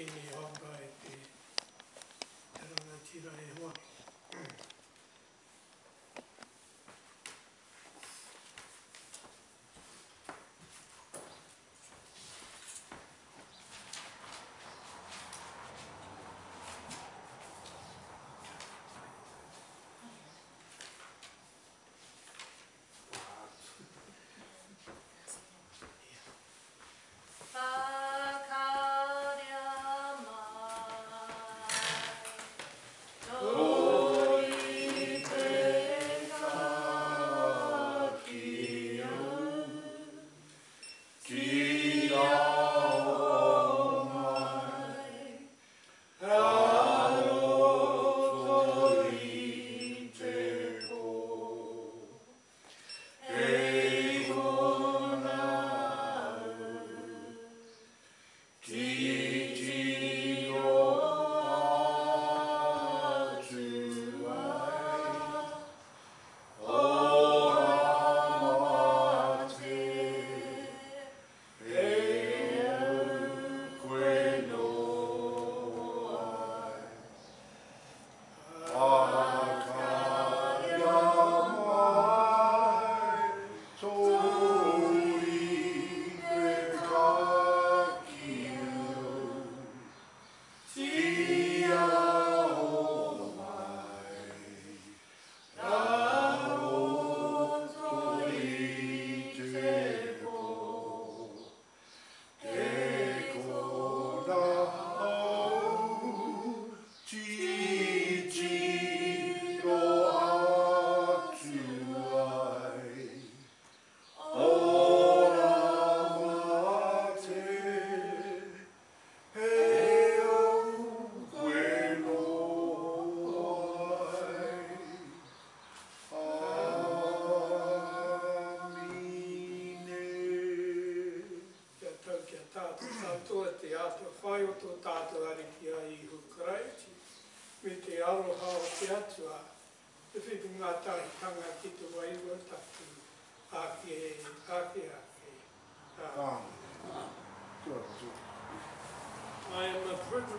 Kimi Hagberg i Ranatira i Haag.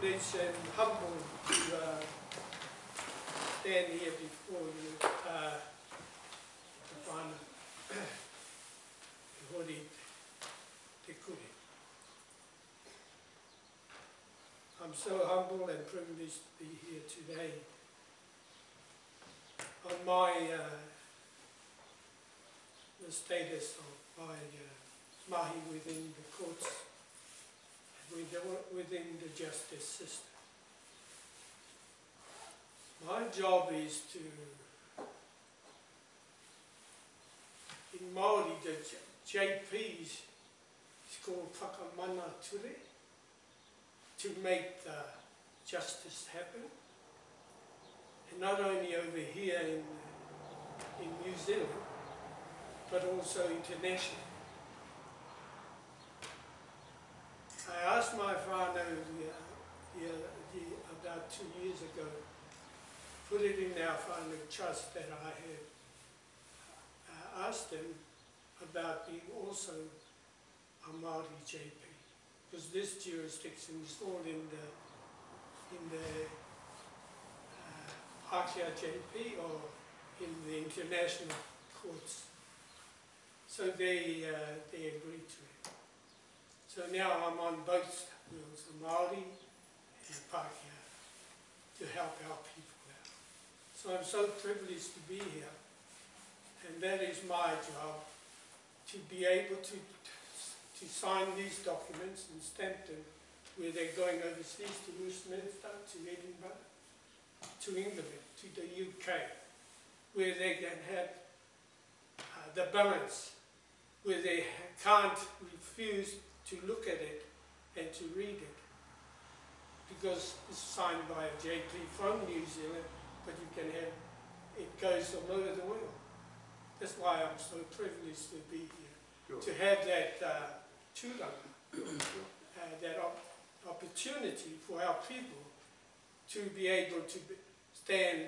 A and humbled to uh, stand here before you, uh, to find te hori te kuri. I'm so humble and privileged to be here today on my, uh, the status of my uh, mahi within the courts, and within- the justice system. My job is to, in Māori, the JPs, it's called whakamana ture, to make the justice happen. And not only over here in, in New Zealand, but also internationally. About two years ago, put it in our whānau trust that I had uh, asked them about being also a Māori JP, because this jurisdiction is all in the, in the uh, JP or in the international courts. So they, uh, they agreed to it. So now I'm on both wheels, the Māori and Pākehā, to help our people out. So I'm so privileged to be here, and that is my job, to be able to, to sign these documents and stamp them where they're going overseas to Westminster, to Edinburgh, to England, to the UK, where they can have uh, the balance, where they can't refuse to look at it and to read it. Because it's signed by a JP from New Zealand, but you can have, it goes all over the world. That's why I'm so privileged to be here, to have that uh, uh, that op- opportunity for our people to be able to be- stand,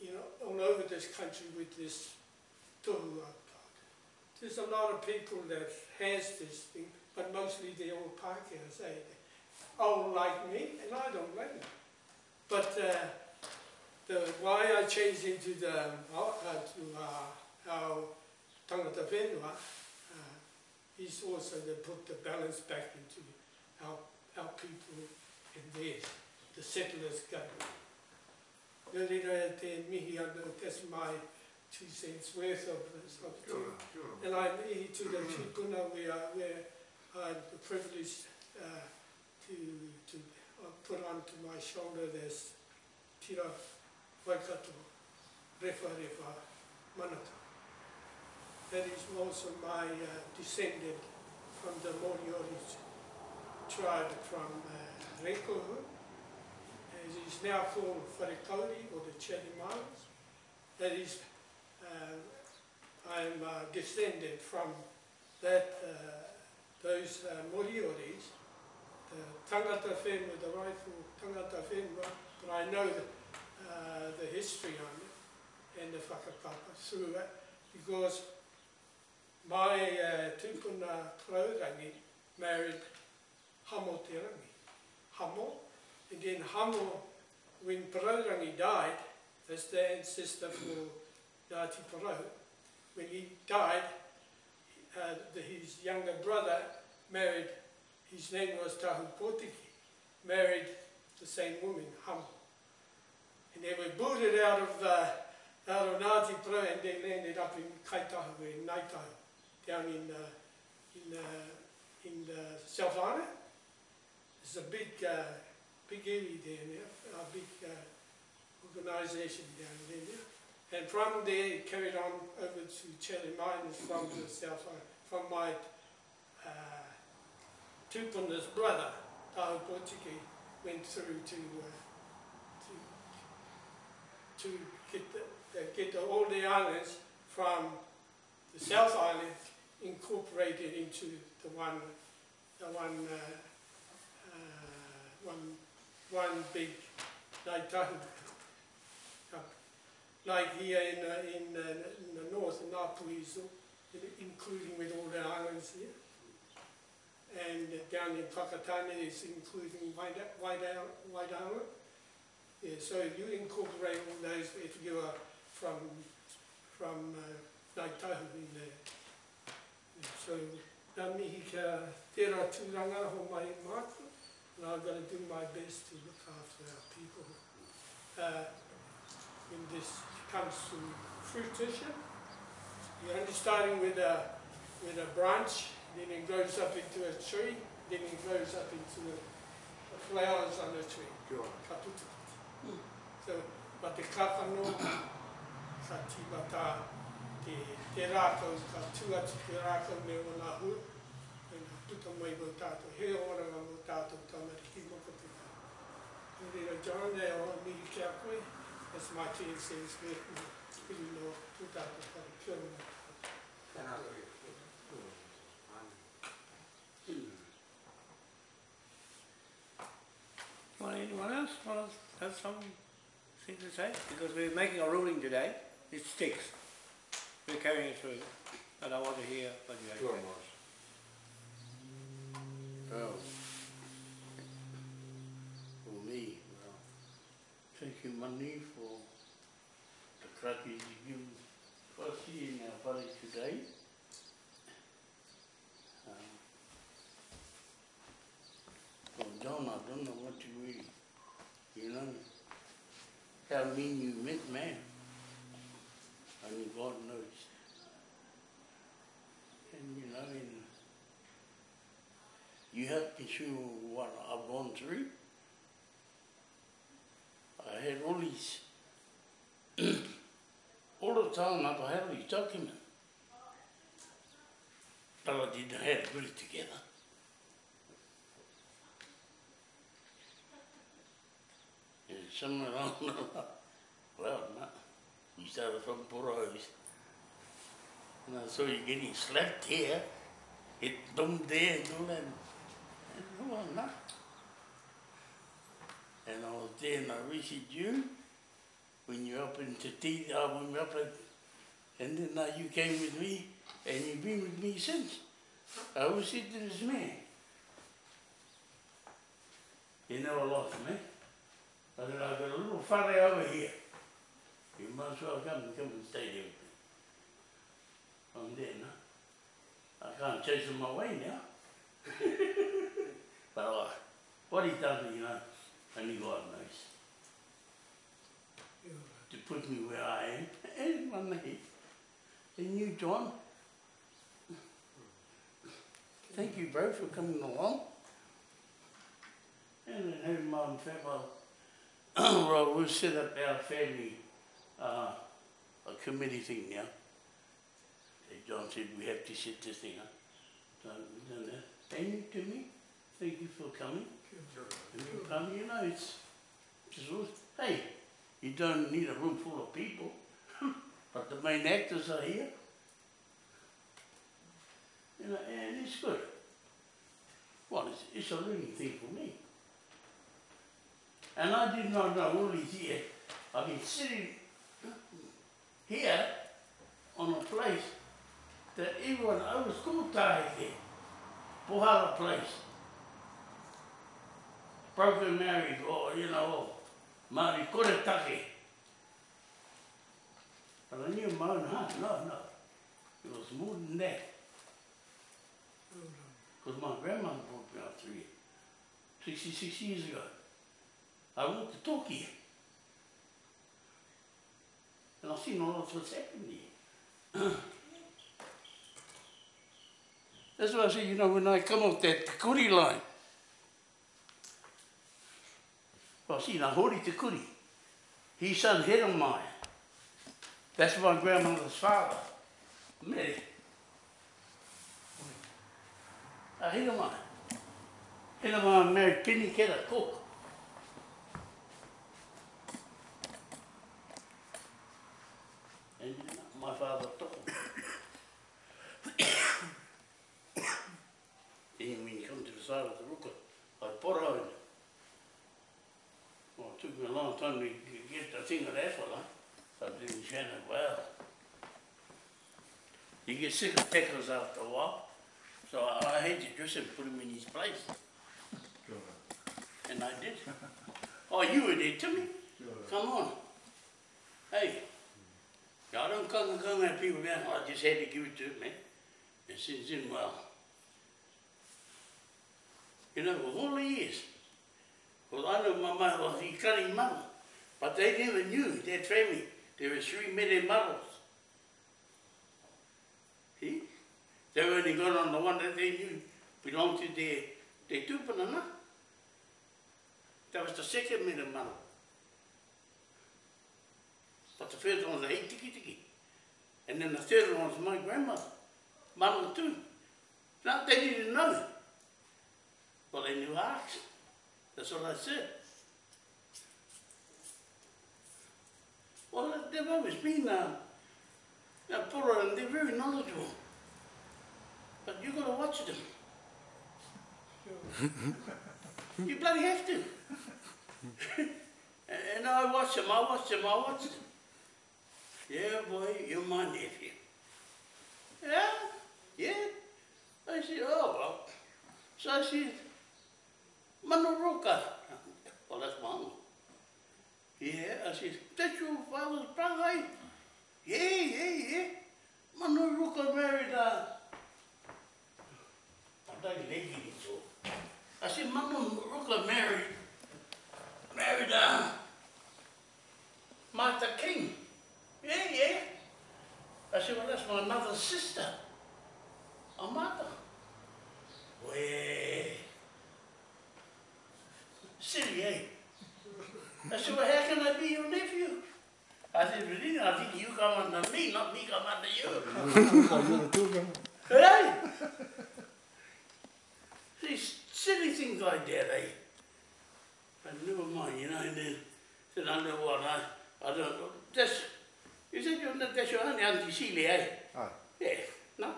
you know, all over this country with this tohu There's a lot of people that has this thing, but mostly they're all say, old like me, and I don't blame them. But uh, the, why I changed into the, uh, to uh, our tangata whenua, uh, is also to put the balance back into our, our people and theirs, the settlers government. Nō reira te mihi ana, that's my two cents worth of this. Ora, kia and I mihi to the tupuna where, where I had the privilege uh, to, to uh, put onto my shoulder this tira waikato, refa refa manata. That is also my uh, descendant from the Moriori tribe from uh, Rekohu, as is now called Wharekauri or the Chatham Islands. That is, uh, I am uh, descended from that, uh, those uh, Morioris, the tangata whenua, the rightful tangata whenua, but I know the, uh, the history on it and the whakapapa through it because my uh, tūpuna Praurangi married Hamo Te Rangi. Hamo, and then Hamo, when Praurangi died, as the ancestor for Ngāti Parau, when he died, uh, the, his younger brother married, his name was Tahu Potiki, married the same woman, Hamo. And they were booted out of, uh, out of Ngāti Porou and they landed up in Kaitahu, in Naitahu, down in, uh, in, uh, in the South Island. It's a big, uh, big area there a big uh, organisation down there. And from there, it carried on over to Chatham Islands from the South Island, from my tupuna's brother, Tahu Potiki, went through to, uh, to, to get, the, uh, get the, all the islands from the South Island incorporated into the one, the one, uh, uh, one, one big Ngāi Tahu. Uh, Like here in, uh, in, uh, in the north, in Ngāpuiso, including with all the islands here. And down in Whakatane, is including Waida- Waidawa. Yeah, so you incorporate all those if you are from, from uh, Ngāi in there. Yeah, So, nā mihi ka tērā tūranga ho mai mātua, and I'm going to do my best to look after our people. Uh, when this comes to fruition, you're only starting with a, with a branch, then it grows up into a tree, then it grows up into the the flowers on the tree, Kia ora. ka puta. So, ma te kāwhano, ka tīmata te, te rākau, ka tuatu te rākau me o nā hu, e nā puta mai mo tātou, he oranga mo tātou tāmari ki moko te kā. E rira John, e o mihi kia koe, that's my ten cents worth, pili no tūtātou kari kia ora. Want anyone else want to have something to say? Because we're making a ruling today. It sticks. We're carrying it through. And I want to hear what you have to say. Well, for me, well, taking money for the cracky you give firstly in our valley today. John, I don't know what you really, you know, tell me you met man. Only God knows. And you know, and you have to show what I've gone through. I had all these, all the time I've had all these documents. But I didn't have to put it together. Somewhere along the line, well, no, you started from Poros. And I saw you getting slapped here, hit them there and all that. And, no. And I was there and I visited you when you up in Tati, uh, when we were up at, and then uh, you came with me and you've been with me since. I always said to this man, You never lost me. Tāne rā te lūru whare au e hia. I māsu a kāmi kāmi tei te upi. Am dēna. A kāmi chaisa mā wai nea. Pāra wā. Wari tātu i you know, only God knows. To put me where I am. and my mate, E new John. Thank you bro for coming along. And then having my own family. well, we'll set up our family, uh, a committee thing now. John said, we have to set this thing up. So we've done that. Thank you to me. Thank you for coming. And you come, you know, it's, always, hey, you don't need a room full of people, but the main actors are here. You know, and it's good. Well, it's, it's a learning thing for me. And I did not know these years. I've been sitting here on a place that over school time there. Pohara place. Broken marriage or, you know, Māori koretake. But I knew my own heart, no, no. It was more than that. Oh, because my grandmother brought me up three, 66 years ago. I went toki. And I've seen all of what's happened here. That's why I say, you know, when I come off that Kuri line, well, see, now Hori Te Kuri, his son Heromai, that's my grandmother's father, Mary. Uh, Heromai. Heromai married Penny Kera Cook. And my father took him. Then when you come to the side of the ruka, I put her in. Well, it took me a long time to get the thing of that fella. I didn't it well. You get sick of pickles after a while. So I, I had to dress him, put him in his place. And I did. Oh, you were there, Timmy? Come on. Hey, I don't come and come at people down. I just had to give it to him, man. And since then, well, you know, for all the years, well, I know my mother was he cut his mother, but they never knew their family. There were three million models. See? They only got on the one that they knew belonged to their, their tupuna, That was the second million model. But the first one was eight tiki tiki. And then the third one was my grandmother, mother too. Now they didn't know. Well, they knew ours. That's what I said. Well, they've always been a, a poor and they're very knowledgeable. But you've got to watch them. you bloody have to. and I watch them, I watch them, I watch them. Yeah, boy, you're my nephew. Yeah, yeah. I said, oh, well. So I said, Manoroka. Well, that's one. Yeah, I said, that's your father's brother, eh? Yeah, yeah, yeah. Manaroka married, uh, I don't like it so. I said, Manaroka married, married, uh, Martha King. Yeah, yeah. I said, well, that's my mother's sister. A mother. Well, silly, eh? I said, well, how can I be your nephew? I said, really? I think you come under me, not me come under you. hey? These silly things like that, eh? But never mind, you know, and then said, I don't know what, I, I don't know. That's, you said you're not, that's your auntie, Auntie Celia, eh? Aye. Yeah, no?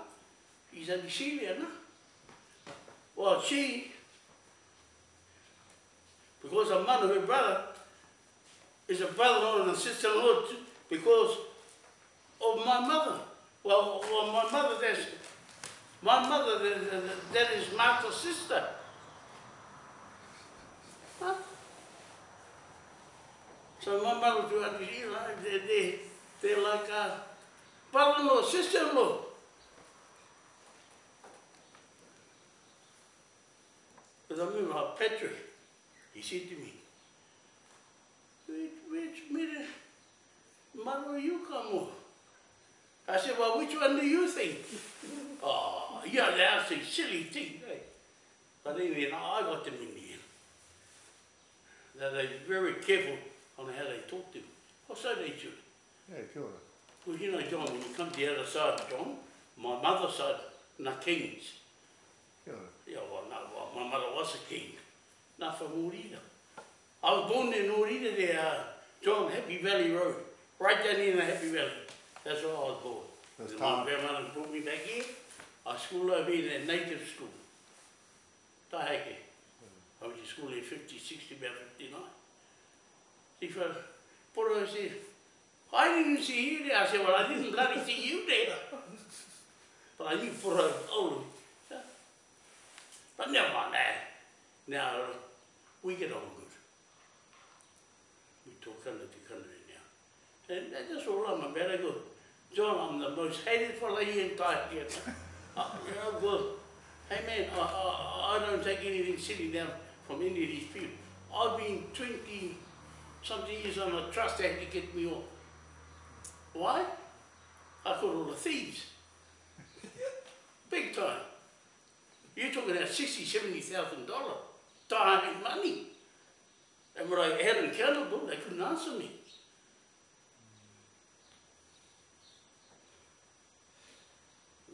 He's Auntie Celia, no? Well, she, because I'm her mother, her brother, is a brother-in-law and a sister-in-law because of my mother. Well, well my mother, that's, my mother, that, that- is Martha's sister. Huh? So my mother you know, they're, they're, they're like uh, brother-in-law, sister-in-law. But I remember how Patrick, he said to me, mother you come on? I said, well, which one do you think? oh, that's a silly thing, eh? But anyway, no, I got them in the end. That they're very careful on how they talk to me. Or so they should. Yeah, kia ora. Well, you know, John, when you come to the other side, John, my mother's side, na kings. Kia ora. Yeah, well, no, well, my mother was a king. Not from Urida. I was born in Urida there, uh, John, Happy Valley Road. Right down in the Happy Valley. That's where I was born. That's time. my grandmother brought me back here. I schooled over here in a native school. Taheke. I went to school there 50, 60, about 59. See, for Poro said, I didn't see you there. I said, well, I didn't bloody see you there. But I knew Poro old. Yeah. But never mind that. Now, we get on good. We talk under the country And that's all I'm about. I go, John, I'm the most hated fella here in oh, you know, well, hey man, I, I, I don't take anything silly down from any of these people. I've been 20 something years on a trust act to get me off. Why? I caught all the thieves. Big time. You're talking about sixty, seventy thousand dollar time and money. And when I held them accountable, they couldn't answer me.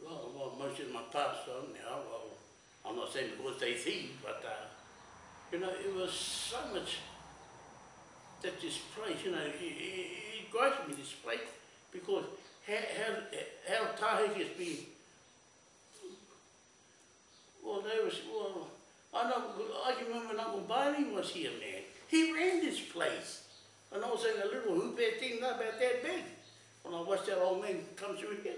Well, well, most of my past on now, well, I'm not saying because they thieved, but, uh, you know, it was so much that this place, you know, it, it, gripes me, this place, because how, how, how Tahiti has been well, they was, well, I know, I can remember when Uncle Barney was here, man. He ran this place. And I was in a little hoop thing not about that big. When I watched that old man come through here.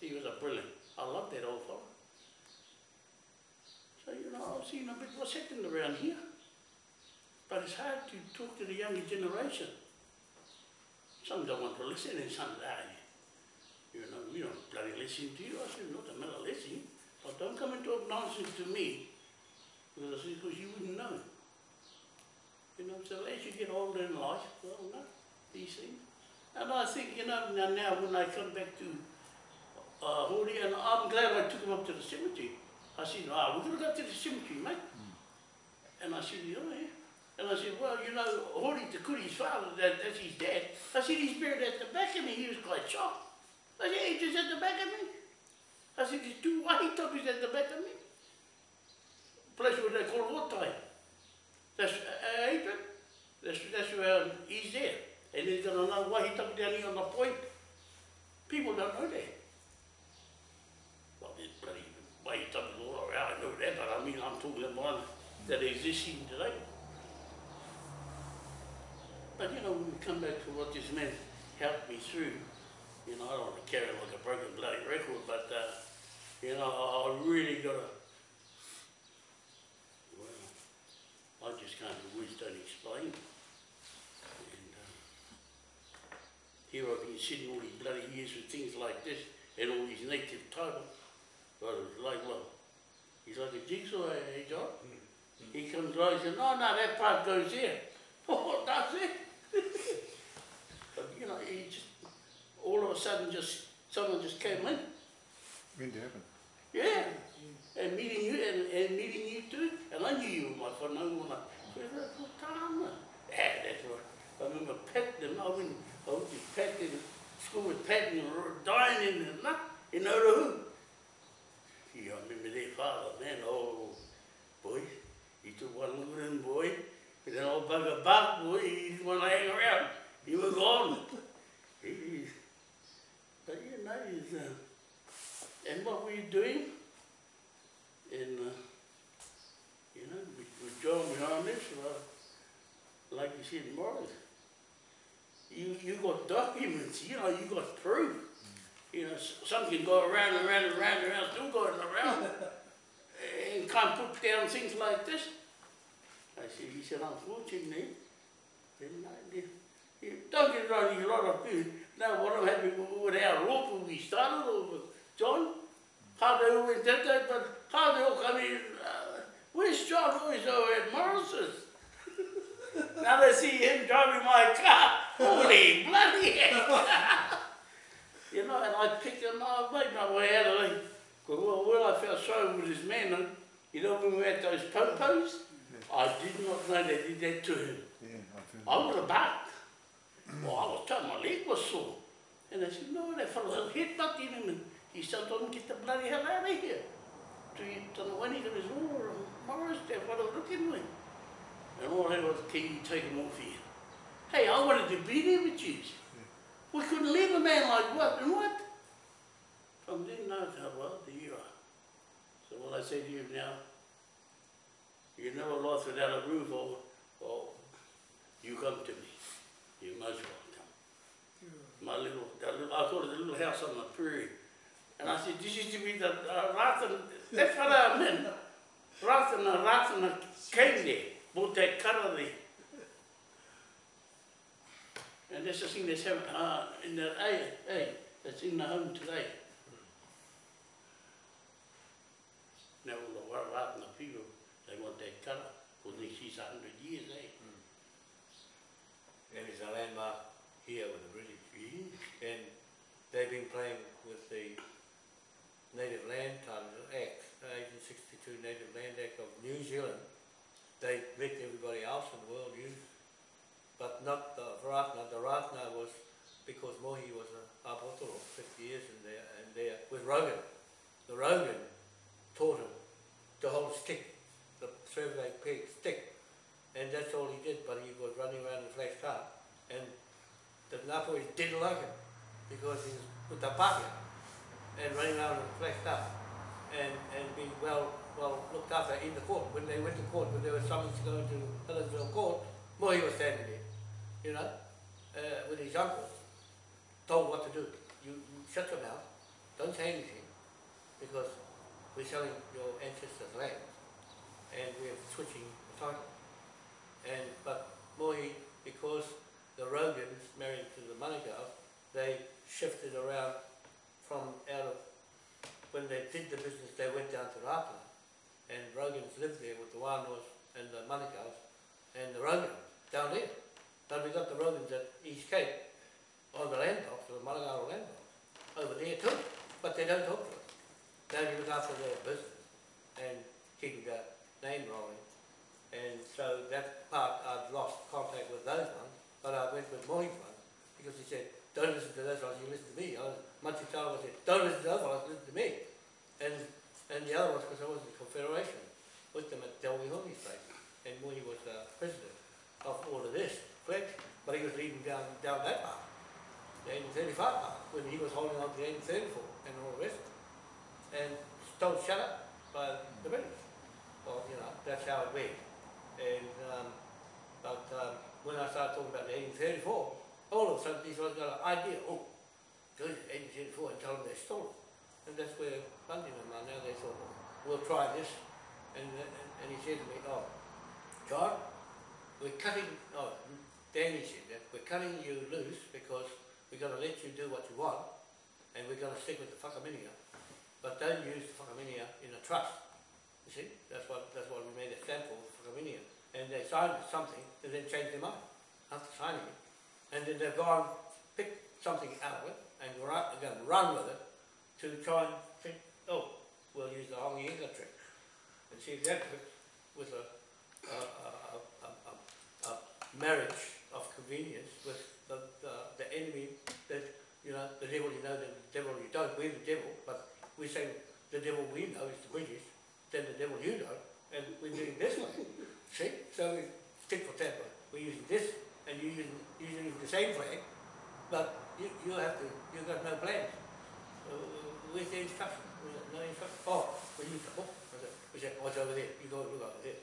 He was a brilliant. I love that old fellow. So, you know, I've seen a bit what's happening around here. But it's hard to talk to the younger generation. Some don't want to listen and some, ah, you know, we don't bloody listen to you. I said, not a matter listening. But don't come and talk nonsense to me, because, because you wouldn't know. You know, so as you get older in life, well, no, these things. And I think, you know, now, now when I come back to uh, Hori, and I'm glad I took him up to the cemetery. I said, ah, we're going to go to the cemetery, mate. And I said, oh, yeah. And I said, well, you know, Hori Te Kuri's father, that, that's his dad. I said, he's buried at the back of me. He was quite shocked. I said, he's just at the back of me. I said, there's two white toppies at the back of me. Place where they call Wotai. That's uh, Adrian. That's, that's where um, he's there. And got another white top down here on the point. People don't know that. That exists even today. But you know, when we come back to what this man helped me through, you know, I don't want to carry like a broken bloody record, but, uh, you know, I, I really got to, well, I just can't, the words don't explain. And, uh, here I've been sitting all these bloody years with things like this, and all these native titles, but it's like, well, he's like a jigsaw, eh, John? He comes along, and says, no, no, that part goes there. Oh, that's it. but, you know, he just, all of a sudden just someone just came in. Did it happen? Yeah. And meeting you and, and meeting you too. And I knew you were my friend. I when I said, that's what time. Yeah, that's what. I remember petting them. I went, I went to pet in school with petting and dining and that. You know who? Yeah, I remember their father, man. Oh, boy. He took one him, boy. And then old bugger Buck, boy, he didn't want to hang around. He was gone. He, but you know, he's, uh, and what we're doing, and uh, you know, with, with John behind this, uh, like you said, Morris, you you got documents, you know, you got proof. You know, s- some can go around and around and around and around, still going around, and can't put down things like this. I said, he said, unfortunately, uh, you- you don't get wrong, a lot of people. Now, what I'm happy with, our group when we started, with John, how they all went that day, but how they all come in, uh, where's John? Oh, he's over at Morris's. now they see him driving my car. Holy bloody. You know, and I picked him up, made my way out of there. But well, when I felt sorry with his man, and you know, when we had those popos, I did not know they did that to him. Yeah, I I would have barked. Well, I was told my leg was sore. And I said, no, that fellow headbutted him and he said, don't get the bloody hell out of here. To, to the one he oar and Morris, that fellow looking with. And all that was the key, take him off here. Hey, I wanted to be there with you. We couldn't leave a man like what and what? From then how well, what I say to you now, you never lost without a roof or, or you come to me. You most welcome. My little, that little, I call it the little house on the prairie. And I said, this used to be the uh, Rathan, that's what I meant. Rathan, uh, Rathan came there, bought that cutter there. And that's the thing that's happening, uh, in the, hey, hey, that's in the home today. The Rathan, the people, they want that cutter, for see a hundred years, eh? And it's a landmark here with the British. Yeah. And they've been playing with the Native Land Title Act, the 1862 Native Land Act of New Zealand. They let everybody else in the world use, but not the Ratna. The Ratna was because Mohi was a Apotoro, 50 years in there, and there with Rogan. The Rogan taught him to whole stick, the survey peg stick, and that's all he did, but he was running around in a flash car, and the Napoli didn't like him, because he was with the party and running around in a flash car, and, and being well, well looked after in the court. When they went to court, when they were summoned to go to Helensville Court, Mohi was standing there, you know, uh, with his uncle, told what to do. You, you shut your mouth, don't say anything, because we're selling your ancestors' land, and we're switching the title. And, but Mohi, because the Rogans married to the Manukau, they shifted around from out of, when they did the business, they went down to Rapana, and Rogans lived there with the Wānoas and the Manukau, and the Rogans down there. Then we got the Rogans at East Cape, on the land box, the Manukau land over there too, but they don't talk to us. They look after their business and keep the name rolling. And so that part, I've lost contact with those ones, but I went with Mohi's one, because he said, don't listen to those ones, you listen to me. I was, Matitala said, don't listen to those ones, listen to me. And, and the other ones, because I was in Confederation, with them at Delwy Homi's place. And Mohi was uh, president of all of this, correct? But he was leading down, down that part, the 1835 part, when he was holding on to the 1834 and all the rest. And told shut up by the British. Well, you know, that's how it went. And, um, but um, when I started talking about the 1834, all of a sudden these guys got an idea, oh, go to 1834 and tell them their story. And that's where Bundy and are now. They thought, well, try this. And, and, and he said to me, oh, John, we're cutting, oh, Danny said that, we're cutting you loose because we're going to let you do what you want and we're going to stick with the whakaminenga. But don't use the whakaminenga in a trust. You see, that's what that's what we made a stand for, whakaminenga. And they signed something and then changed their mind after signing it. And then they've gone, pick something out of it and run, again, run with it to try and think, oh, we'll use the Hongi Hika trick. And see if that works with a, a, a, a marriage of convenience with the, the, the enemy that, you know, the devil you know, the devil you don't, we're the devil, but we say the devil we know is the British, then the devil you know, and we're doing this way. See? So we stick for temper. We're using this, and you're using, using the same flag, but you, you have to, you've got no plans. Uh, where's the instruction? No instruction? Oh, we use the book. We said, oh, it's over there. You go look over there.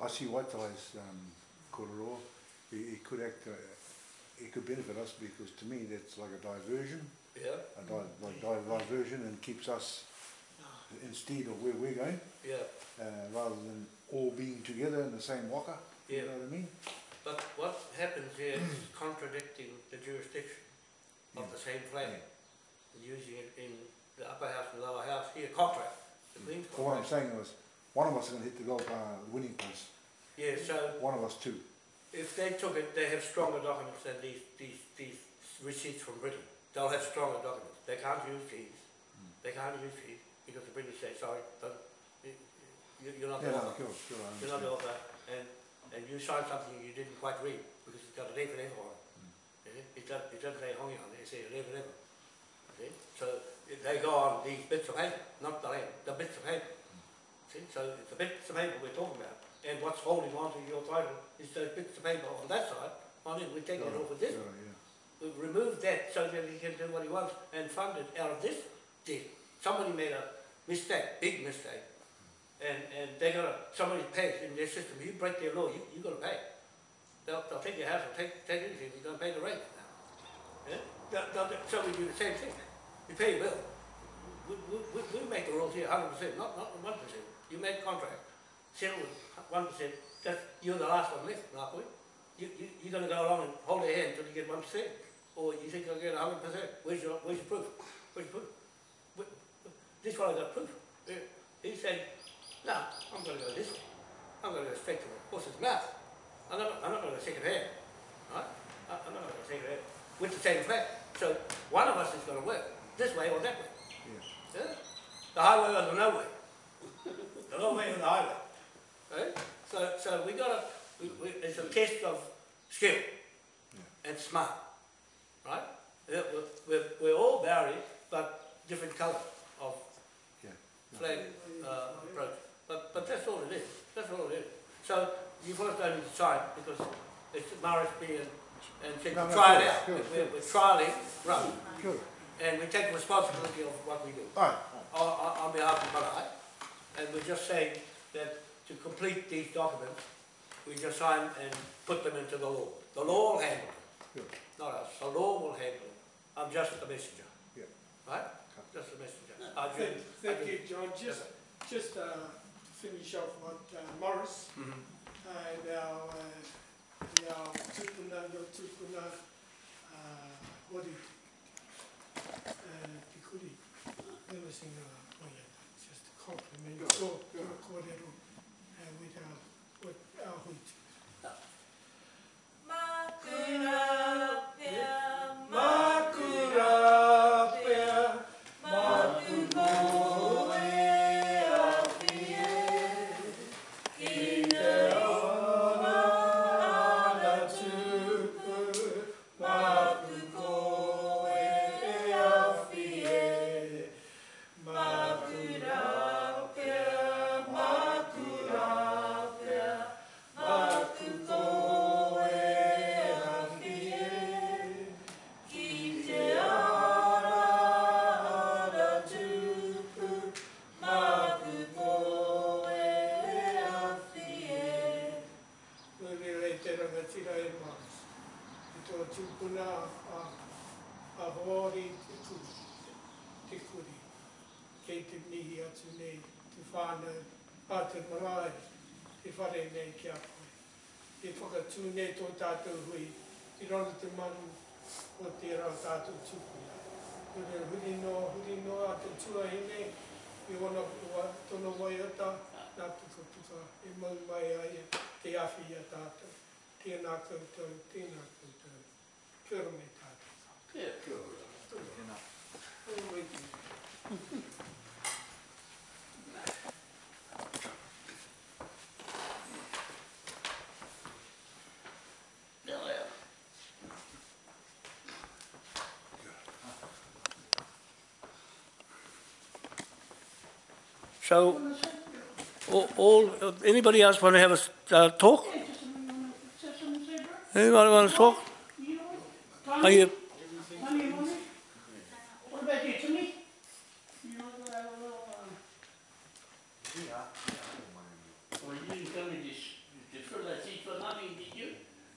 I see Waitalai's um, kororo. It, it could act, uh, it could benefit us because to me that's like a diversion, Yeah, a di- like di- diversion and keeps us instead of where we're going, yeah. uh, rather than all being together in the same waka. Yeah. You know what I mean? But what happens here is contradicting the jurisdiction of the same flag. Using it in the upper house and lower house here, contract, the Queen's So what I'm saying was, one of us is gonna hit the golf, uh, winning post, Yeah, so one of us two. if they took it, they have stronger documents than these, these, these receipts from Britain. They'll have stronger documents. They can't use these. They can't use these because the British say, sorry, don't, you, you- you're not the Yeah, no, author. sure, sure, You're not the author, and, and you signed something you didn't quite read, because it's got a and F on it. Mm. See? It doesn't, it doesn't say hongi on it, it says and F. See, so they go on these bits of paper, not the land, the bits of paper. See, so it's the bits of paper we're talking about, and what's holding on to your title is those bits of paper on that side, on it, we take taking it Sure, off of this. sure, yeah. We've that so that he can do what he wants and fund it out of this deal. Somebody made a mistake, big mistake, and, and they're gonna, somebody pays in their system, you break their law, you, you're gonna pay. They'll, they'll take your house, they'll take, take anything, you're gonna pay the rent. Yeah? They'll, they'll, so we do the same thing, you pay your bill. We, we, we, make the rules here hundred percent, not, not one percent. You make contract, settle with one percent, that's, you're the last one left, we. You, you, you're gonna go along and hold their hand until you get one percent, or you think you'll get hundred percent. Where's your, where's your proof? Where's your proof? This one I got proof. He said, no, I'm gonna go this way. I'm gonna go straight to the horse's mouth. I'm not, I'm not gonna go second hand, right? I- I'm not gonna go second hand with the same flag. So one of us is gonna work, this way or that way. Yeah. Yeah? The highway or the no way. The no way or the highway. Right? So, so we gotta, we, we, it's a test of skill and smart. Right? We're, we're, we're all Maori, but different colour of Yeah. flag uh, approach. But, but that's all it is. That's all it is. So you first don't need to sign because it's Marisby and, and No, no, try it out. sure, We're, we're trialling, run, Sure. and we take responsibility of what we do All right, on, on on behalf of Marae, and we're just saying that to complete these documents, we just sign and put them into the law. The law will handle it, Sure. not us. The law will handle it. I'm just the messenger. Yeah. Right? Just the messenger. I do, Thank, thank you, John. Just, just, uh, finish off what uh, Morris Mhm. and our, uh, our tupuna, your tupuna, uh, hori, uh, pikuri, never seen a, oh yeah, just a compliment, so, your kōrero, uh, with our, with our hui. Makura Te mihi atu nei, te whānau, a te marae, te whare nei ki a koe. E whakatū nei tō tātou hui, i rana te manu o te rā tātou tupuna. Huri huri no, huri no a te tua hine, i ona ua tono wai ata, nā puka puka, e mau mai ai te awhi a tātou. Tēnā koutou, tēnā koutou. Kia ora me tātou. Oh, wait. Yeah, So, all, anybody else want to have a uh, talk? Anybody want to talk? Are you, What about you, Timmy? You know, I have a little, um, Well, you didn't come in this, to fill that seat for nothing, did you?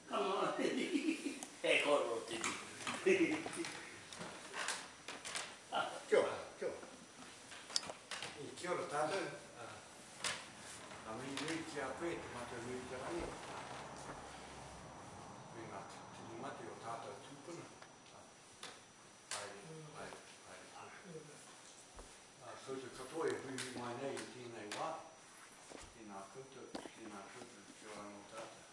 Come on. Hey, call it, did you? Kia ora, kia ora. Kia ora tātou. A mi nui ki a koe, te mata nui ki a koe. koutou, ki ngā koutou, ki ora no tātou.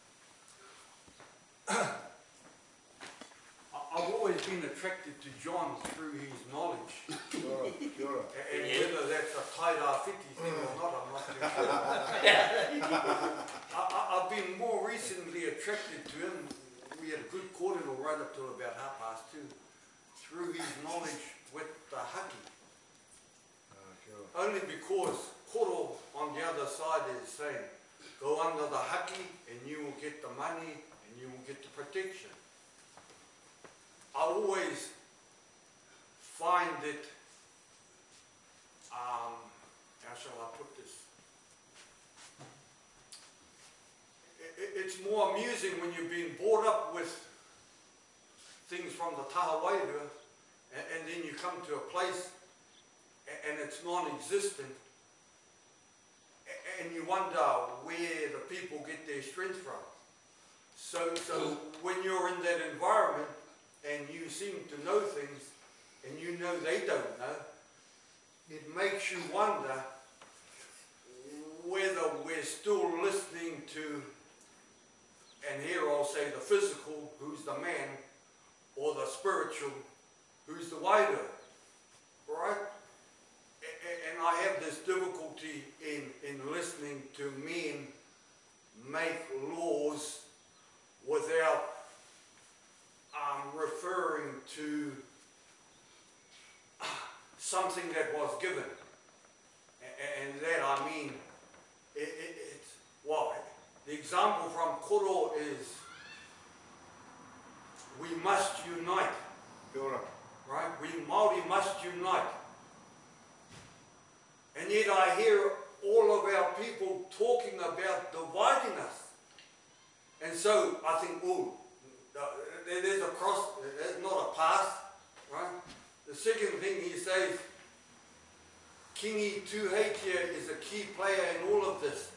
I- I've always been attracted to John through his knowledge. Kia ora, kia ora. A- And whether that's a Tai Rāwhiti thing or not, I'm not too sure. I, I, I've been more recently attracted to him. We had a good cordial right up till about half past two. Through his knowledge with the haki. Ah. Only because koro on the other side is saying, go under the haki and you will get the money and you will get the protection. I always find it, um, how shall I put this? I- i- it's more amusing when you've been brought up with things from the taha wairua and, and then you come to a place a- and it's non-existent, and you wonder where the people get their strength from. So, so when you're in that environment and you seem to know things and you know they don't know, it makes you wonder whether we're still listening to, and here I'll say the physical, who's the man, or the spiritual, who's the wider, right? And I have this difficulty in, in listening to men make laws without um, referring to something that was given. P2H here is a key player in all of this.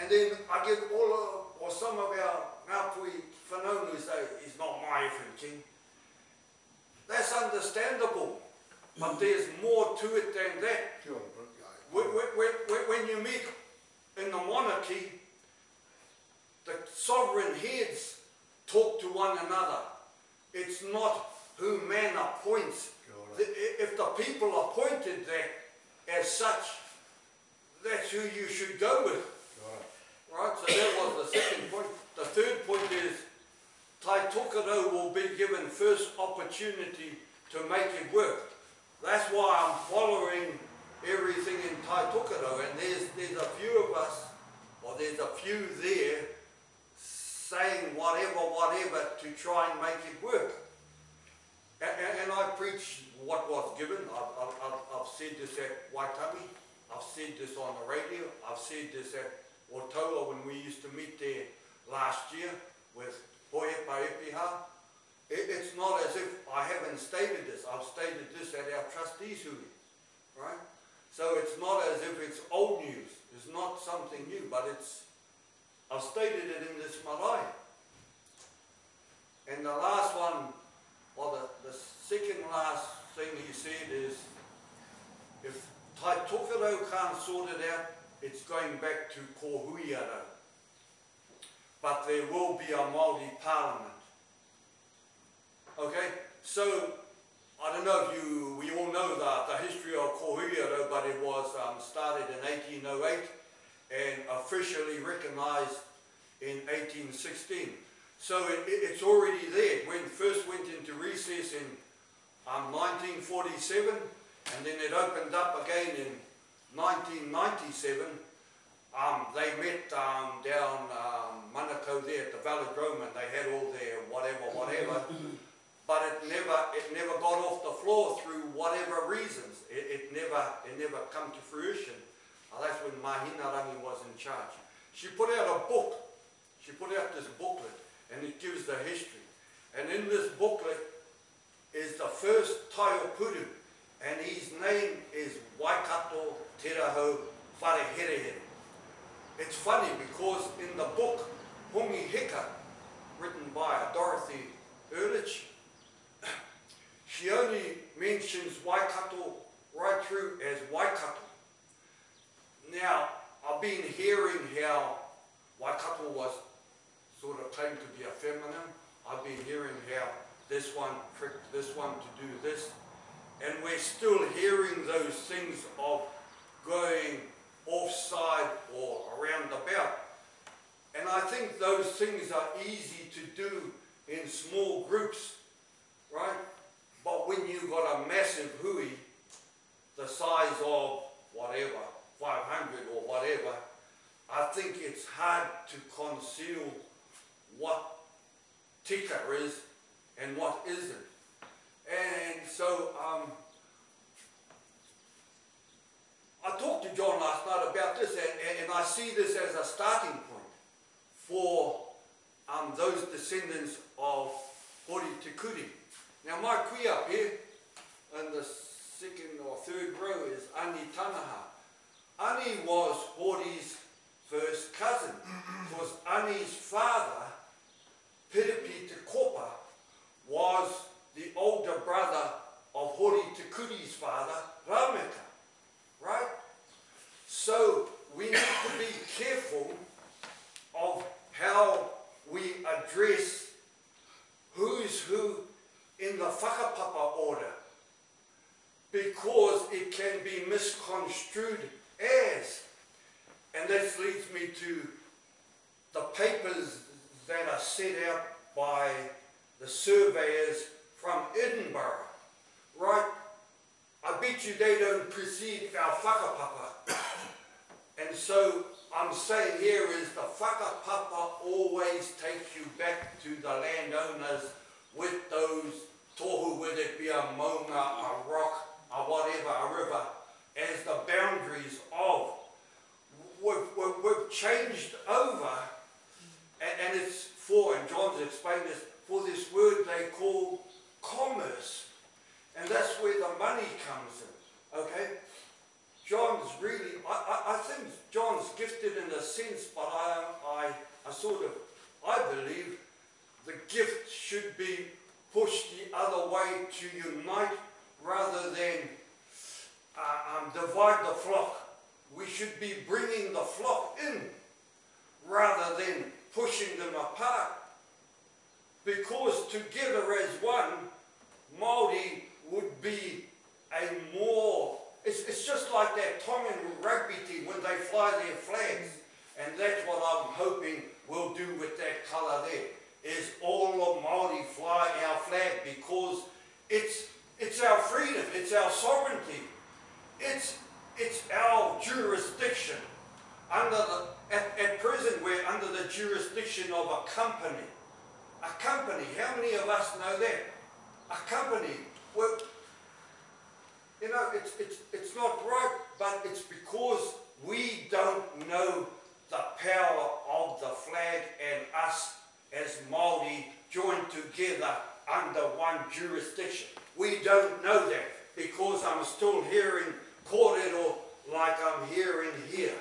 And then I get all of, or some of our Ngāpuhi whanaunui say, he's not my effing king. That's understandable, but mm. there's more to it than that. When, when you meet in the monarchy, the sovereign heads talk to one another. It's not who man appoints, Kia ora. The- If the people appointed that as such, that's who you should go with. Ora. Right, so that was the second point. The third point is Tai Tokerau will be given first opportunity to make it work. That's why I'm following everything in Tai Tokerau and there's, there's a few of us, or there's a few there saying whatever, whatever to try and make it work. And, and, and I preach what was given. I've, I've, I've- said this at Waitami. I've said this on the radio. I've said this at Otoa when we used to meet there last year with Hohe Paepiha. It, it's not as if I haven't stated this. I've stated this at our trustees hui, right? So it's not as if it's old news. It's not something new, but it's, I've stated it in this marae. And the last one, or the, the second last thing he said is, if Tai Tokerau can't sort it out, it's going back to Kohuiara. But there will be a Māori parliament. Okay, so I don't know if you, we all know the, the history of Kohuiara, but it was um, started in 1808 and officially recognised in 1816. So it, it- it's already there. When first went into recess in um, 1947, and then it opened up again in 1997. Um, they met um, down um, Manukau there at the Velodrome, and they had all their whatever, whatever. but it never, it never got off the floor through whatever reasons. It, it never, it never come to fruition. Uh, that's when Mahina Rangi was in charge. She put out a book. She put out this booklet, and it gives the history. And in this booklet is the first Taiopuru, and his name is Waikato Terahau Whareherehere. It's funny because in the book Hongi Hika, still hearing those things of going offside or around about. And I think those things are easy to do in small groups, right? But when you've got a massive hui, the size of whatever, 500 or whatever, I think it's hard to conceal what tika is and what isn't. And so um, I talked to John last night about this, and, and, and I see this as a starting point for um, those descendants of Hori Te Kuri. Now my kui up here, in the second or third row, is Ani Tanaha. Ani was Hori's first cousin, because Ani's father, Piripi Te Kopa, was the older brother of Hori Te Kuri's father, Rameka. Right? So we need to be careful of how we address who's who in the whakapapa order because it can be misconstrued as. And this leads me to the papers that are set out by the surveyors from Edinburgh, right? I bet you they don't precede our whakapapa. and so I'm saying here is the whakapapa always takes you back to the landowners with those tohu, whether it be a maunga, a rock, a whatever, a river, as the boundaries of. We've, we've, we've changed over, and, and it's for, and John's explained this, for this word they call commerce. And that's where the money comes in, okay? John's really, I, I, I think John's gifted in a sense, but I, I, I sort of, I believe the gift should be pushed the other way to unite rather than uh, um, divide the flock. We should be bringing the flock in rather than pushing them apart. Because together as one, Māori would be a more, it's, it's just like that Tongan rugby team when they fly their flags. And that's what I'm hoping we'll do with that colour there, is all of Māori fly our flag because it's, it's our freedom, it's our sovereignty, it's, it's our jurisdiction. Under the, at, at present we're under the jurisdiction of a company. A company, how many of us know that? A company, well, you know, it's, it's, it's not right, but it's because we don't know the power of the flag and us as Māori joined together under one jurisdiction. We don't know that because I'm still hearing kōrero like I'm hearing here.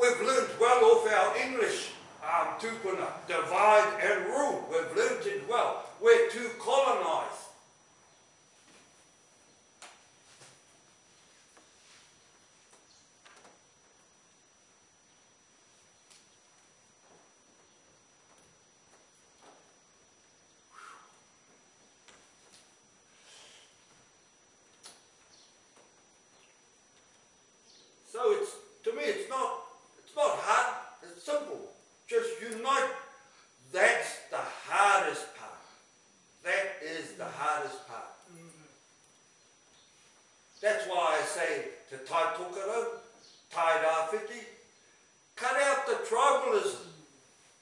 We've learned well off our English um, tupuna, divide and rule. We've learned it well. We're too colonised. So it's to me it's not it's not hard, it's simple. Just unite. That's the hardest part. That is the hardest part. That's why I say to Tai Tokerau, Tai Rāwhiti, cut out the tribalism.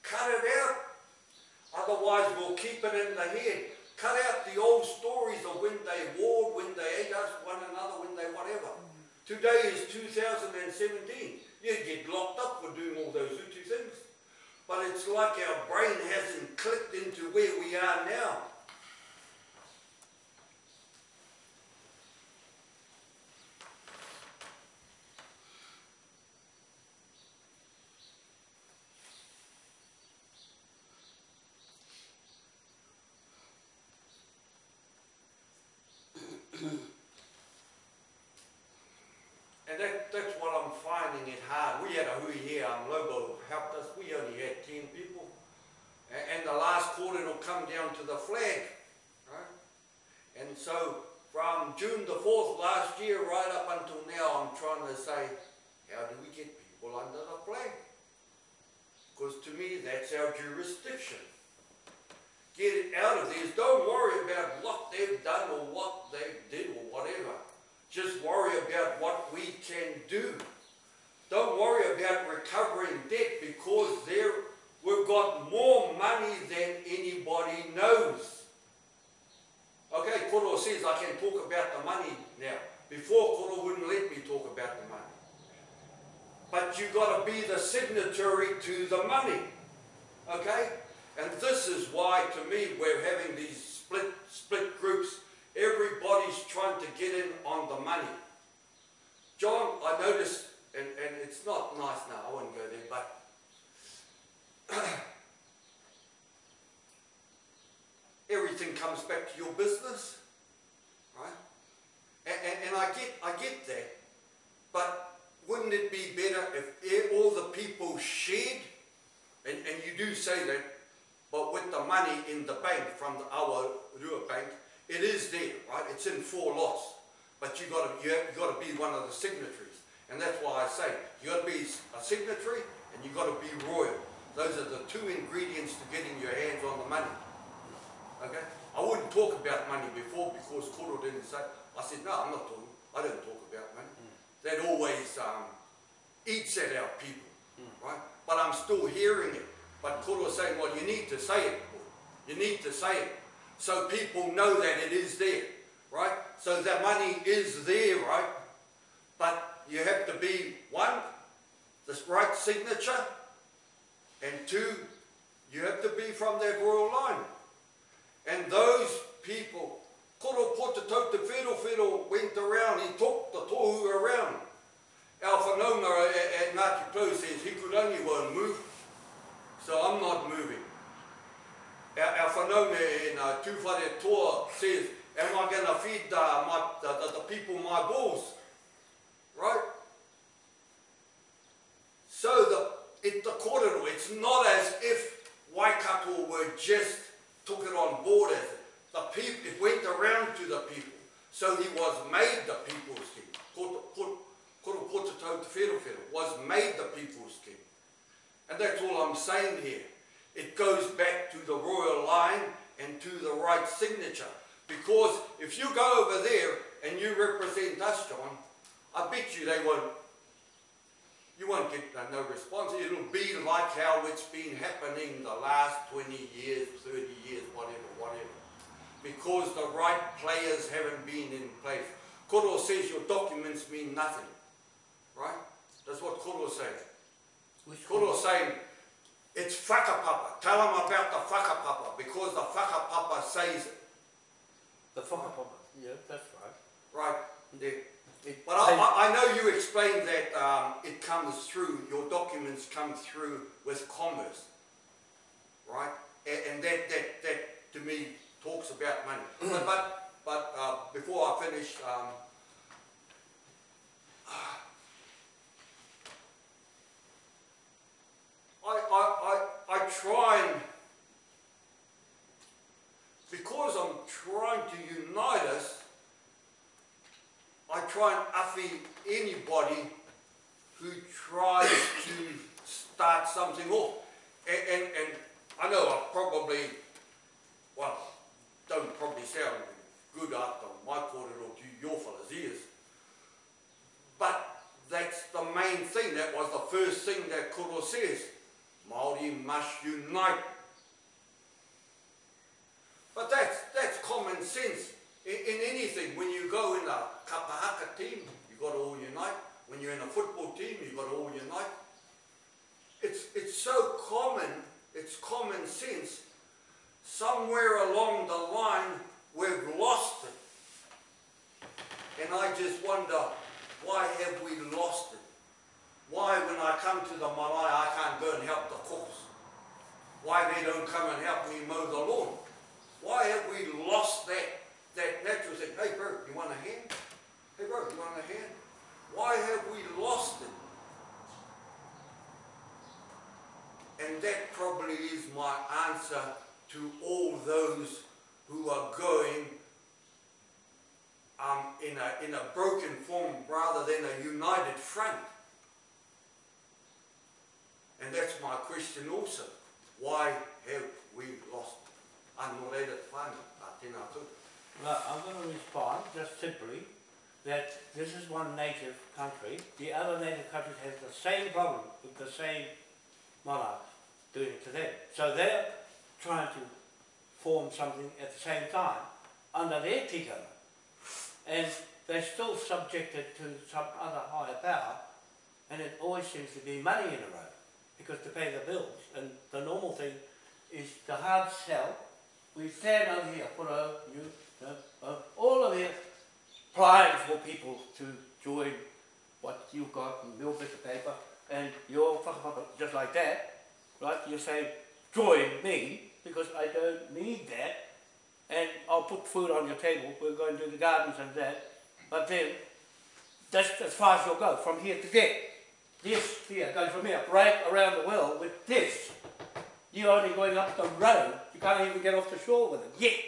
Cut it out. Otherwise we'll keep it in the head. Cut out the old stories of when they warred, when they ate us one another, when they whatever. Today is 2017. You get locked up for doing all those Utu things. But it's our brain hasn't clicked into where we are now. And that finding it hard. We had a hui here, um, Lobo helped us, we only had ten people. A- And, the last quarter will come down to the flag, right? And so from June the fourth last year right up until now, I'm trying to say, how do we get people under the flag? Because to me, that's our jurisdiction. Get it out of there. Don't worry about what they've done or what they did or whatever. Just worry about what we can do. Don't worry about recovering debt because there we've got more money than anybody knows. Okay, Koro says I can talk about the money now. Before Koro wouldn't let me talk about the money. But you got to be the signatory to the money. Okay? And this is why, to me, we're having these split split groups. Everybody's trying to get in on the money. John, I noticed, and, and it's not nice now, I won't go there, but everything comes back to your business, right? And, and, and I get I get that, but wouldn't it be better if all the people shared? And, and you do say that, but with the money in the bank from the, our Rua Bank, it is there, right? It's in four lots, but you got to you, have, you got to be one of the signatories, and that's why I say you got to be a signatory and you got to be royal. Those are the two ingredients to getting your hands on the money. Okay? I wouldn't talk about money before because Koro didn't say. I said, no, I'm not talking. I don't talk about money. That always um, eats at our people, right? But I'm still hearing it. But Koro's saying, well, you need to say it. You need to say it. So people know that it is there, right? So that money is there, right? But you have to be, one, the right signature, and two, you have to be from that royal line. And those people, Koro Potato Te Whero Whero went around, he took the tohu around. Our whanaunga at, at Ngāti Pau says he could only one move, so I'm not moving. Our, our whanaunga in uh, Tūwhare Toa says, am I going to feed the, my, the, the, the people my bulls? Right? So the, it, the kōrero, it's not as if Waikato were just took it on board as it. The people, it went around to the people. So he was made the people's king. Koro was made the people's king. And that's all I'm saying here. It goes back to the royal line and to the right signature. Because if you go over there and you represent us, John, I bet you they won't you won't get no response. It'll be like how it's been happening the last 20 years, 30 years, whatever, whatever. Because the right players haven't been in place. Koro says your documents mean nothing. Right? That's what Koro's says. Which Koro's saying it's whakapapa. Tell them about the whakapapa because the whakapapa says it. The whakapapa. Yeah, that's right. Right? There. It, But I, I, I know you explained that um, it comes through, your documents come through with commerce, right? And, and that, that, that to me talks about money. but but, but uh, before I finish, um, I, I, I, I try and, because I'm trying to unite us, I try and affy anybody who tries to start something off. And, and, and I know I probably, well, don't probably sound good after my or to your fellas' ears. But that's the main thing. That was the first thing that Koro says. Māori must unite. But that's, that's common sense in, in anything. When you go in a kapahaka team, you've got to all unite. When you're in a football team, you've got to all unite. It's, it's so common, it's common sense somewhere along the line we've lost it. And I just wonder, why have we lost it? Why when I come to the marae I can't go and help the cause? Why they don't come and help me mow the lawn? Why have we lost that, that natural thing? Hey bro, you want a hand? Hey bro, you want a hand? Why have we lost it? And that probably is my answer to all those who are going um, in, a, in a broken form rather than a united front. And that's my question also. Why have we lost unrelated koutou. Well, I'm going to respond just simply that this is one native country. The other native countries have the same problem with the same monarch doing it to them. So they're trying to form something at the same time under their tikanga. And they're still subjected to some other higher power and it always seems to be money in the road because to pay the bills and the normal thing is the hard sell. We stand over here, put a, you, all of it applying for people to join what you've got in your bit of paper and you're just like that, right? You're saying, join me because I don't need that and I'll put food on your table, we're going to do the gardens and that, but then that's as far as you'll go, from here to there. This here goes from here, right around the world with this. You're only going up the road, you can't even get off the shore with it, yet.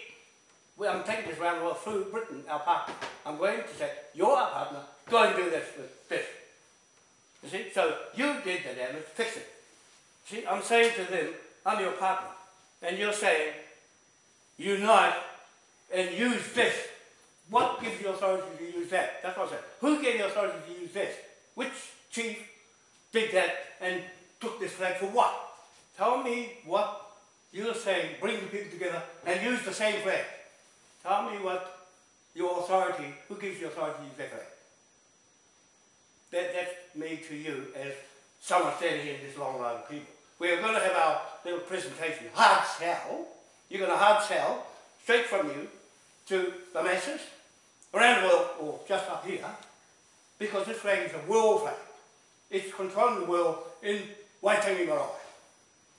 Well, I'm taking this round the world through Britain, our partner. I'm going to say, you're our partner, go and do this with this. You see, so you did the damage, fix it. See, I'm saying to them, I'm your partner. And you're saying, unite and use this. What gives you authority to use that? That's what I said. Who gave you authority to use this? Which chief did that and took this flag for what? Tell me what you're saying, bring the people together and use the same flag. Tell me what your authority, who gives you authority to use that flag? That, that's me to you as someone standing in this long line of people. We're going to have our little presentation, hard sell. You're going to hard sell straight from you to the masses around the world or just up here because this flag is a world flag. It's controlling the world in Waitangi Marae.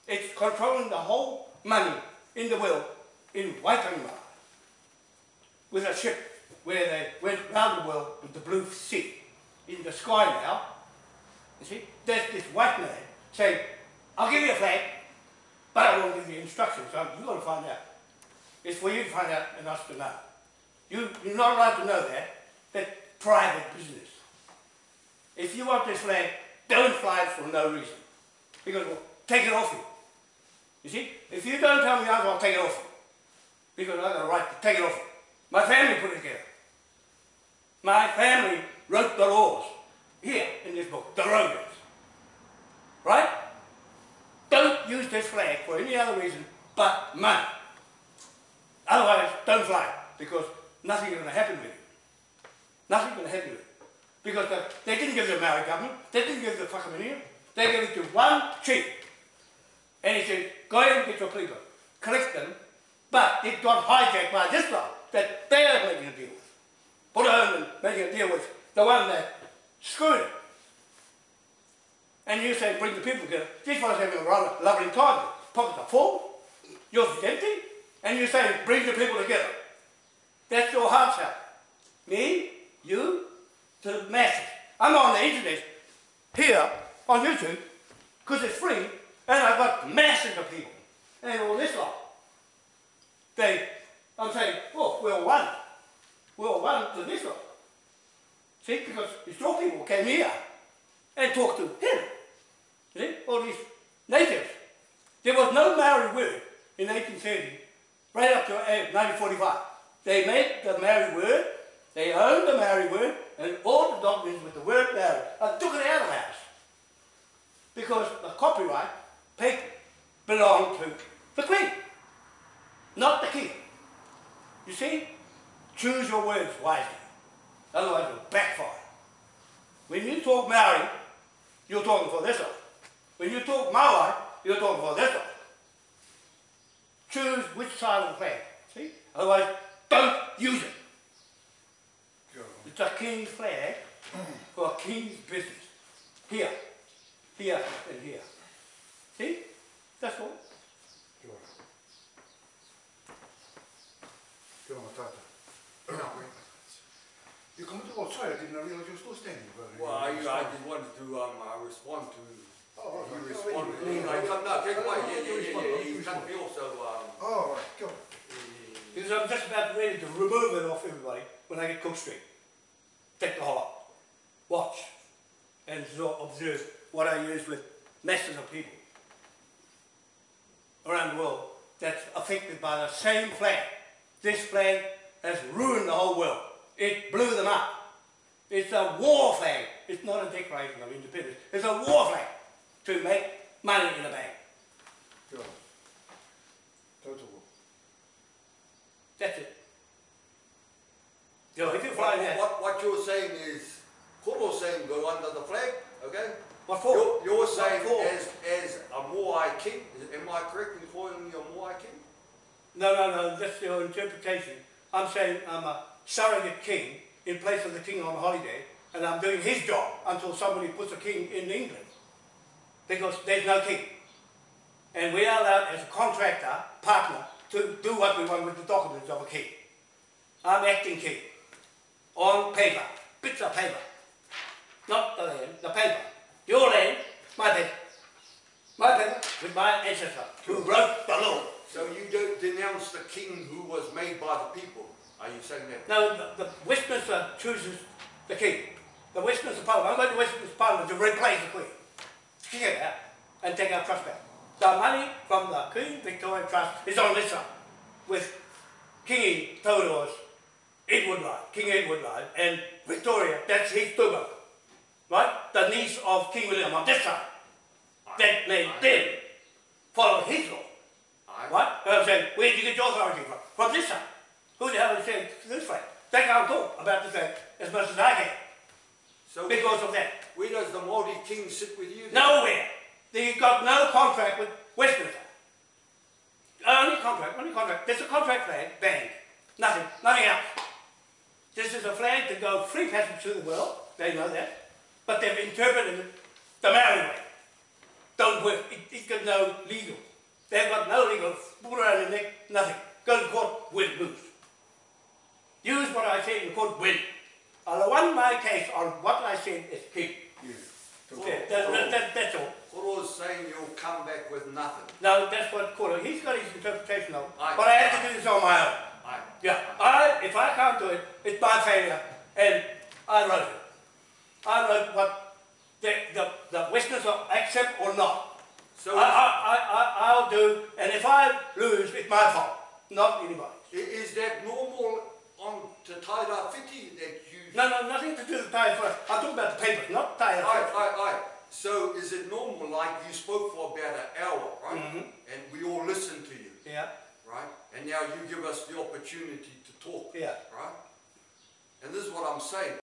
It's controlling the whole money in the world in Waitangi Marae with a ship where they went round the world with the blue sea in the sky now. You see, there's this white man saying, I'll give you a flag, but I won't give you instructions. So you've got to find out. It's for you to find out and us to know. You, you're not allowed to know that. That's private business. If you want this flag, don't fly it for no reason. Because we'll take it off you. You see? If you don't tell me I'll take it off you. Because I've got a right to take it off you. My family put it together. My family wrote the laws here in this book, the Rogans. Right? Don't use this flag for any other reason but money. Otherwise, don't fly because nothing is going to happen with you. Nothing's going to happen with you. Because the, they didn't give the Maori government, they didn't give the Whakaminenga, they gave it to one chief. And he said, go ahead and get your people, collect them, but it got hijacked by this lot that they are making a deal with. Put on and making a deal with the one that screwed it. And you say, bring the people together. These fellows having a rather lovely time. Pockets are full, yours is empty, and you say, bring the people together. That's your heart's out. Me, you, to the masses. I'm on the internet here on YouTube because it's free and I've got masses of people and all this lot. They, I'm saying, oh, we're one. We're one to this lot. See, because it's your people came here and talked to him. See, all these natives. There was no Maori word in 1830 right up to uh, 1945. They made the Maori word, they owned the Maori word, and all the documents with the word Maori. I took it out of the house. Because the copyright paper belonged to the Queen, not the King. You see? Choose your words wisely. Otherwise it'll backfire. When you talk Maori, you're talking for this one. When you talk my Maori, you're talking for this one. Choose which side of the flag. See? Otherwise, don't use it. It's a king's flag for a king's business. Here, here, and here. See? That's all. Kia ora. Kia ora tata. You come to, oh sorry, I didn't realize you were still standing. Well, I, I just wanted to um, uh, respond to Oh, You okay. responded. Oh, yeah. No, no, yeah, yeah, yeah, yeah, um, Oh, right, go on. Because I'm just about ready to remove it off everybody when I get Cook Street. Take the whole lot. Watch and observe what I use with masses of people around the world that's affected by the same flag. This flag has ruined the whole world. It blew them up. It's a war flag. It's not a declaration of independence. It's a war flag to make money in the bank. Go on. Total war. That's it. So if you fly what, what, what you're saying is, Koro's saying go under the flag, okay? what for? You're, you're saying for? as, as a Māori king, am I correct in calling you a Māori king? No, no, no, that's your interpretation. I'm saying I'm a surrogate king in place of the king on holiday, and I'm doing his job until somebody puts a king in England. Because there's no king. And we are allowed as a contractor, partner, to do what we want with the documents of a king. I'm acting king. On paper. Bits of paper. Not the land, the paper. Your land, my paper. My paper with my ancestor who wrote the law. So you don't denounce the king who was made by the people, are you saying that? No, the, the Westminster chooses the king. The Westminster Parliament, I'm going to Westminster Parliament to replace the Queen. Out and take our trust back. The money from the Queen Victoria Trust is on this side with King Theodore's Edward line, King Edward line, and Victoria, that's his tuba. Right? The niece of King William on this side. That made them follow his law. What? I'm saying, where did you get your authority from? From this side. Who the hell is saying this way? They can't talk about this thing as much as I can So because of that. Where does the Māori king sit with you then? Nowhere. They've got no contract with Westminster. Uh, only contract, only contract. There's a contract flag, bang. Nothing, nothing else. This is a flag to go free passage through the world. They know that. But they've interpreted it the Maori way. Don't work. It, it got no legal. They've got no legal. Put around the neck, nothing. Go to court, win, lose. Use what I say in court, win. I'll won my case on what I said is king. Yeah. Total Yeah, that, that, that, that's all. Koro's saying you'll come back with nothing. No, that's what Koro, he's got his interpretation of it. I- But I have to do this on my own. I, Yeah, I, if I can't do it, it's my failure, and I wrote it. I wrote what the, the, the Westminster accept or not. so I, I, I, I, I'll do, and if I lose, it's my fault, not anybody's. is that normal on Te Tai Rāwhiti that you... No, no, nothing to do with Taia first. I'm talking about the paper, not Taia Aye, first. aye, aye. So is it normal, like you spoke for about an hour, right? Mhm. And we all listened to you, Yeah, right? And now you give us the opportunity to talk, yeah. right? And this is what I'm saying.